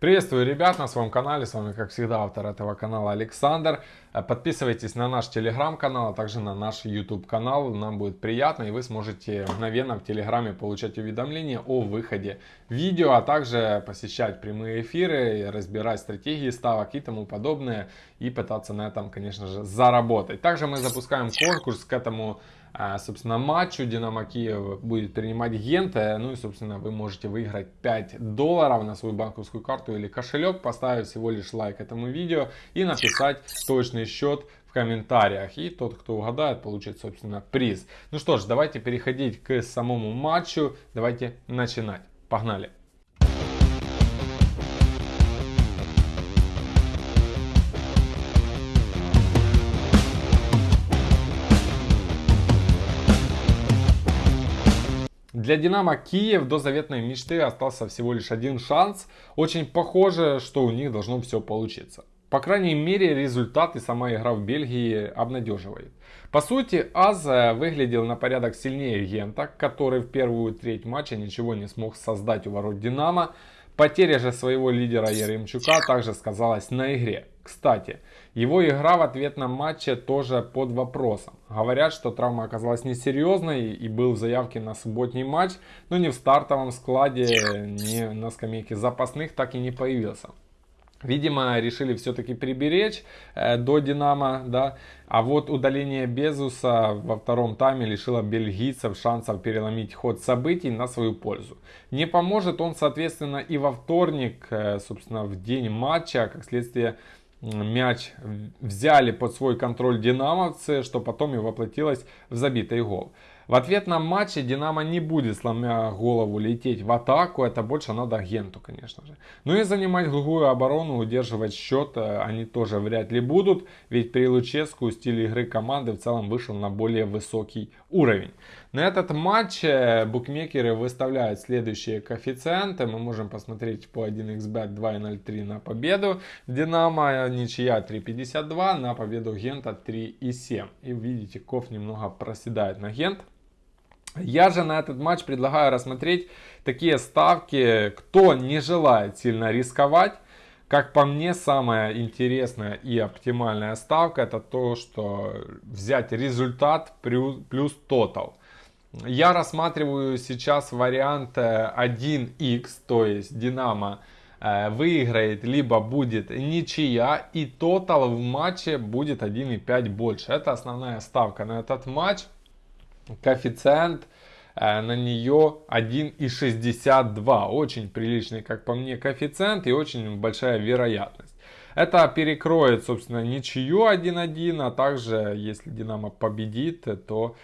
Приветствую, ребят, на своем канале. С вами, как всегда, автор этого канала Александр. Э, подписывайтесь на наш телеграм-канал, а также на наш YouTube канал. Нам будет приятно, и вы сможете мгновенно в телеграме получать уведомления о выходе видео, а также посещать прямые эфиры, разбирать стратегии ставок и тому подобное, и пытаться на этом, конечно же, заработать. Также мы запускаем конкурс к этому собственно, матчу Динамо Киев будет принимать Генте. Ну и, собственно, вы можете выиграть 5 долларов на свою банковскую карту или кошелек, поставив всего лишь лайк этому видео и написать точный счет в комментариях. И тот, кто угадает, получит, собственно, приз. Ну что ж, давайте переходить к самому матчу. Давайте начинать. Погнали! Для Динамо Киев до заветной мечты остался всего лишь один шанс. Очень похоже, что у них должно все получиться. По крайней мере, результат и сама игра в Бельгии обнадеживает. По сути, Аз выглядел на порядок сильнее Гента, который в первую треть матча ничего не смог создать у ворот Динамо. Потеря же своего лидера Яремчука также сказалась на игре. Кстати, его игра в ответном матче тоже под вопросом. Говорят, что травма оказалась несерьезной и был в заявке на субботний матч, но ни в стартовом складе, ни на скамейке запасных так и не появился. Видимо, решили все-таки приберечь э, до Динамо, да. А вот удаление Безуса во втором тайме лишило бельгийцев шансов переломить ход событий на свою пользу. Не поможет он, соответственно, и во вторник, э, собственно, в день матча, как следствие мяч взяли под свой контроль динамовцы, что потом и воплотилось в забитый гол. В ответном матче Динамо не будет, сломя голову, лететь в атаку. Это больше надо агенту, конечно же. Ну и занимать глухую оборону, удерживать счет э, они тоже вряд ли будут. Ведь при Луческу стиль игры команды в целом вышел на более высокий уровень. На этот матч э, букмекеры выставляют следующие коэффициенты. Мы можем посмотреть по 1xbet 2.03 на победу. Динамо ничья 3.52, на победу Гента 3.7. И видите, Ков немного проседает на Гент. Я же на этот матч предлагаю рассмотреть такие ставки, кто не желает сильно рисковать. Как по мне, самая интересная и оптимальная ставка это то, что взять результат плюс тотал. Я рассматриваю сейчас вариант 1x, то есть Динамо э, выиграет, либо будет ничья, и тотал в матче будет 1,5 больше. Это основная ставка на этот матч коэффициент э, на нее 1,62. Очень приличный, как по мне, коэффициент и очень большая вероятность. Это перекроет, собственно, ничью 1-1, а также, если Динамо победит, то,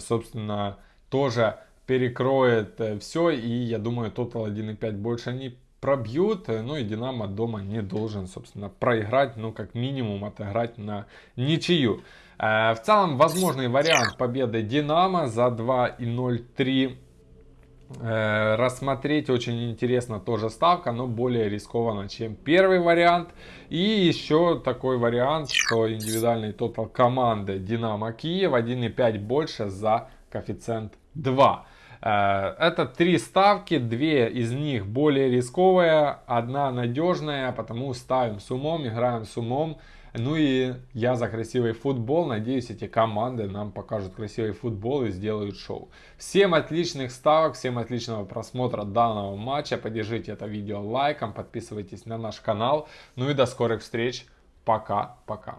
собственно, тоже перекроет э, все. И я думаю, тотал 1,5 больше не пробьют. Ну и Динамо дома не должен, собственно, проиграть, ну, как минимум, отыграть на ничью. Э, в целом, возможный вариант победы Динамо за 2,03 э, рассмотреть очень интересно тоже ставка, но более рискованно, чем первый вариант. И еще такой вариант, что индивидуальный тотал команды Динамо Киев 1,5 больше за коэффициент 2. Э, это три ставки, две из них более рисковые, одна надежная, потому ставим с умом, играем с умом. Ну и я за красивый футбол. Надеюсь, эти команды нам покажут красивый футбол и сделают шоу. Всем отличных ставок, всем отличного просмотра данного матча. Поддержите это видео лайком, подписывайтесь на наш канал. Ну и до скорых встреч. Пока-пока.